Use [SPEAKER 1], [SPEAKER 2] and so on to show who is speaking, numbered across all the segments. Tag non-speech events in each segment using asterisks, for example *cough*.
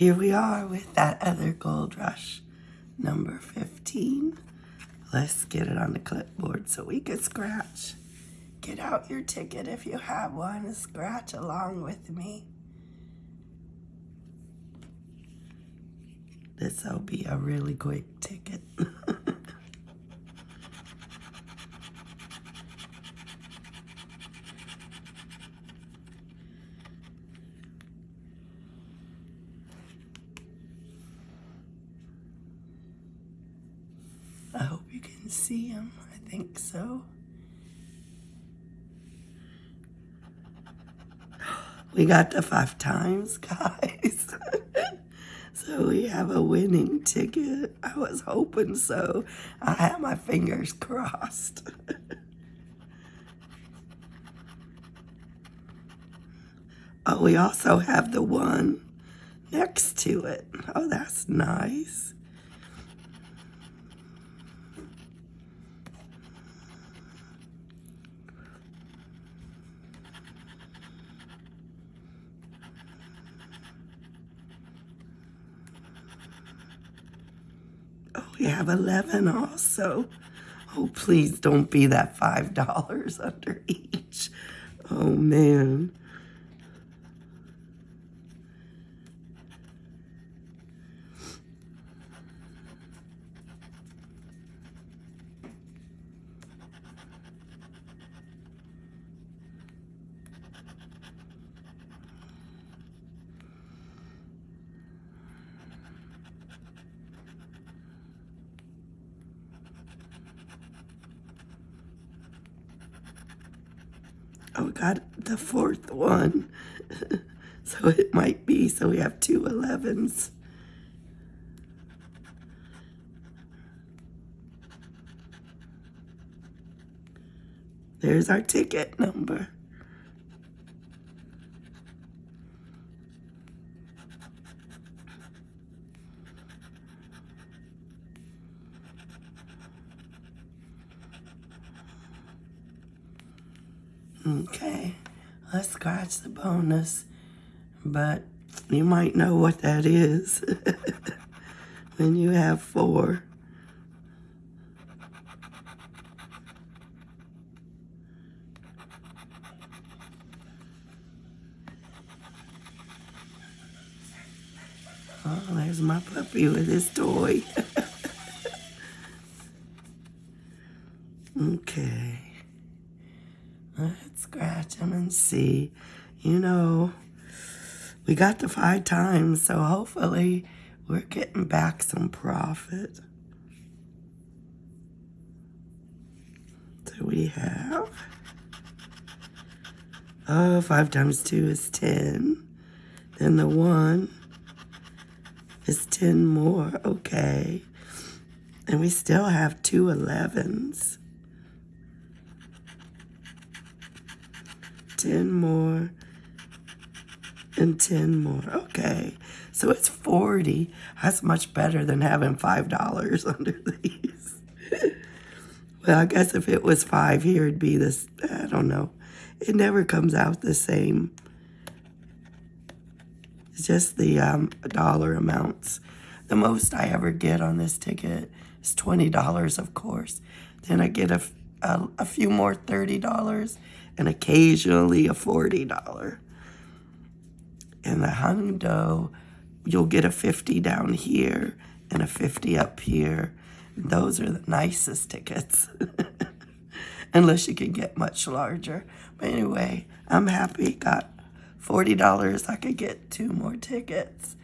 [SPEAKER 1] here we are with that other Gold Rush, number 15. Let's get it on the clipboard so we can scratch. Get out your ticket if you have one scratch along with me. This'll be a really quick ticket. *laughs* I hope you can see him. I think so. *gasps* We got the five times, guys. *laughs* so we have a winning ticket. I was hoping so. I had my fingers crossed. *laughs* oh, we also have the one next to it. Oh, that's nice. We have 11 also. Oh, please don't be that $5 *laughs* under each. Oh, man. Oh, we got the fourth one. *laughs* so it might be, so we have two 11s. There's our ticket number. Okay, let's scratch the bonus, but you might know what that is *laughs* when you have four. Oh, there's my puppy with his toy. *laughs* okay. Let's scratch them and see. You know, we got the five times, so hopefully we're getting back some profit. So we have, oh, five times two is 10. Then the one is 10 more, okay. And we still have two 11s. 10 more, and 10 more. Okay, so it's 40. That's much better than having $5 *laughs* under these. well, I guess if it was 5 here, it'd be this, I don't know. It never comes out the same. It's just the um, dollar amounts. The most I ever get on this ticket is $20, of course. Then I get a, a, a few more $30 and occasionally a $40. And the hundo, you'll get a 50 down here and a 50 up here. Those are the nicest tickets. *laughs* Unless you can get much larger. But anyway, I'm happy. Got $40. I could get two more tickets.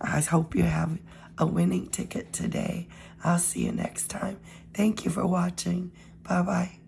[SPEAKER 1] I hope you have a winning ticket today. I'll see you next time. Thank you for watching. Bye-bye.